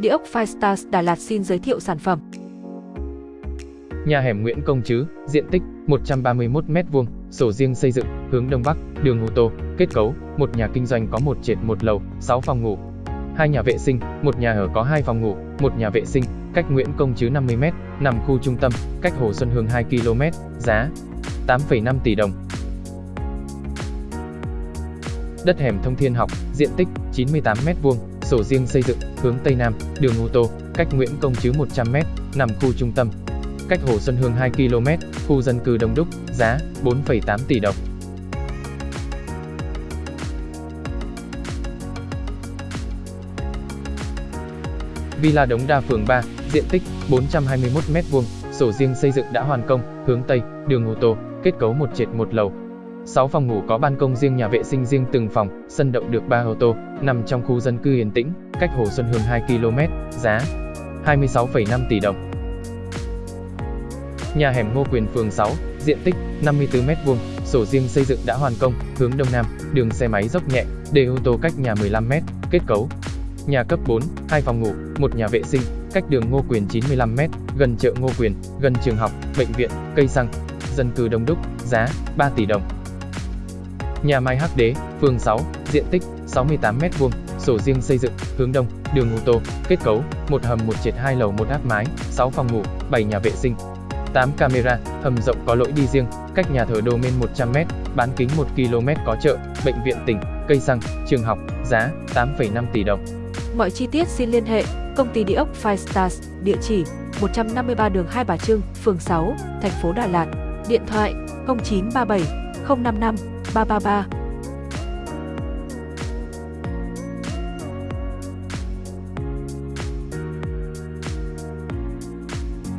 Địa ốc Firestars Đà Lạt xin giới thiệu sản phẩm. Nhà hẻm Nguyễn Công Trứ, diện tích 131m2, sổ riêng xây dựng, hướng Đông Bắc, đường ô tô, kết cấu, một nhà kinh doanh có một trệt một lầu, 6 phòng ngủ. Hai nhà vệ sinh, một nhà ở có hai phòng ngủ, một nhà vệ sinh, cách Nguyễn Công Trứ 50m, nằm khu trung tâm, cách Hồ Xuân Hương 2 km, giá 8,5 tỷ đồng. Đất hẻm Thông Thiên Học, diện tích 98m2, sổ riêng xây dựng, hướng Tây Nam, đường ô tô, cách Nguyễn Công Chứ 100m, nằm khu trung tâm. Cách Hồ Xuân Hương 2 km, khu dân cư đông đúc, giá 4,8 tỷ đồng. Villa Đống Đa phường 3, diện tích 421m2, sổ riêng xây dựng đã hoàn công, hướng Tây, đường ô tô, kết cấu một trệt một lầu, 6 phòng ngủ có ban công riêng nhà vệ sinh riêng từng phòng, sân đậu được 3 ô tô, nằm trong khu dân cư yên tĩnh, cách Hồ Xuân Hương 2 km, giá 26,5 tỷ đồng. Nhà hẻm Ngô Quyền phường 6, diện tích 54m2, sổ riêng xây dựng đã hoàn công, hướng đông nam, đường xe máy dốc nhẹ, để ô tô cách nhà 15m, kết cấu. Nhà cấp 4, 2 phòng ngủ, một nhà vệ sinh, cách đường Ngô Quyền 95m, gần chợ Ngô Quyền, gần trường học, bệnh viện, cây xăng, dân cư đông đúc, giá 3 tỷ đồng. Nhà máy Hắc Đế, phường 6, diện tích 68m2, sổ riêng xây dựng, hướng đông, đường ô tô, kết cấu, một hầm một trệt hai lầu một áp mái, 6 phòng ngủ, 7 nhà vệ sinh, 8 camera, hầm rộng có lỗi đi riêng, cách nhà thờ Đô Men 100m, bán kính 1 km có chợ, bệnh viện tỉnh, cây xăng, trường học, giá 8,5 tỷ đồng. Mọi chi tiết xin liên hệ công ty địa ốc Five Stars, địa chỉ 153 đường Hai Bà Trưng, phường 6, thành phố Đà Lạt, điện thoại 0937 055八八八。